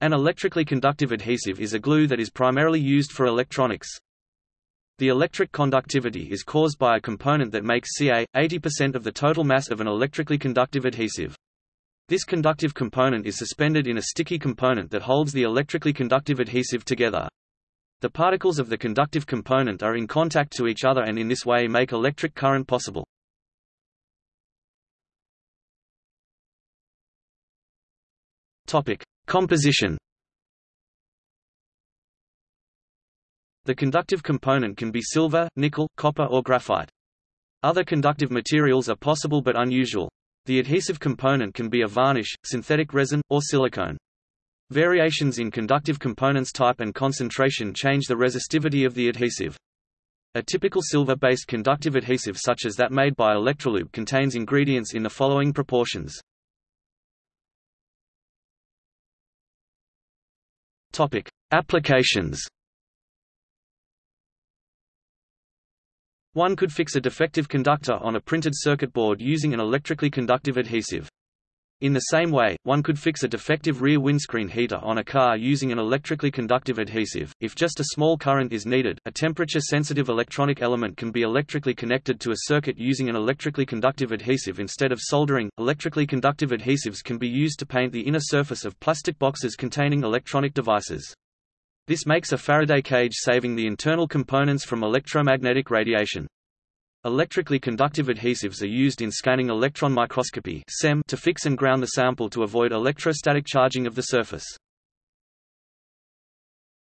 An electrically conductive adhesive is a glue that is primarily used for electronics. The electric conductivity is caused by a component that makes Ca, 80% of the total mass of an electrically conductive adhesive. This conductive component is suspended in a sticky component that holds the electrically conductive adhesive together. The particles of the conductive component are in contact to each other and in this way make electric current possible. Topic: Composition. The conductive component can be silver, nickel, copper or graphite. Other conductive materials are possible but unusual. The adhesive component can be a varnish, synthetic resin, or silicone. Variations in conductive components type and concentration change the resistivity of the adhesive. A typical silver-based conductive adhesive such as that made by Electrolube contains ingredients in the following proportions. Topic: Applications. One could fix a defective conductor on a printed circuit board using an electrically conductive adhesive. In the same way, one could fix a defective rear windscreen heater on a car using an electrically conductive adhesive. If just a small current is needed, a temperature-sensitive electronic element can be electrically connected to a circuit using an electrically conductive adhesive instead of soldering. Electrically conductive adhesives can be used to paint the inner surface of plastic boxes containing electronic devices. This makes a Faraday cage saving the internal components from electromagnetic radiation. Electrically conductive adhesives are used in scanning electron microscopy to fix and ground the sample to avoid electrostatic charging of the surface.